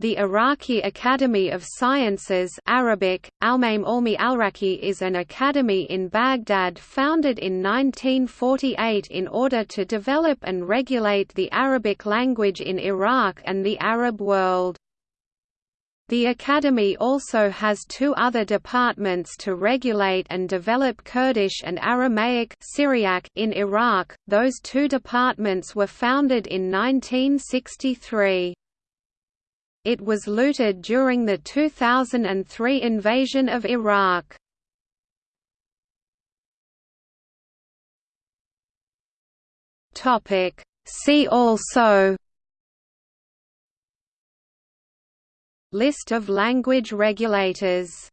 The Iraqi Academy of Sciences Arabic, Almaim Alraqi is an academy in Baghdad founded in 1948 in order to develop and regulate the Arabic language in Iraq and the Arab world. The Academy also has two other departments to regulate and develop Kurdish and Aramaic Syriac in Iraq, those two departments were founded in 1963. It was looted during the 2003 invasion of Iraq. See also List of language regulators